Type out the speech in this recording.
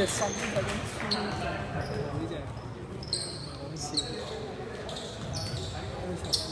这心这种滋味，好正，好吃。